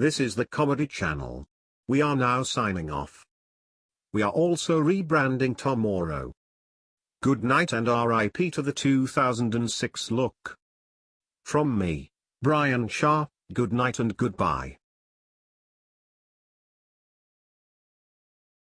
This is the Comedy Channel. We are now signing off. We are also rebranding tomorrow. Good night and RIP to the 2006 look. From me, Brian Shaw, good night and goodbye.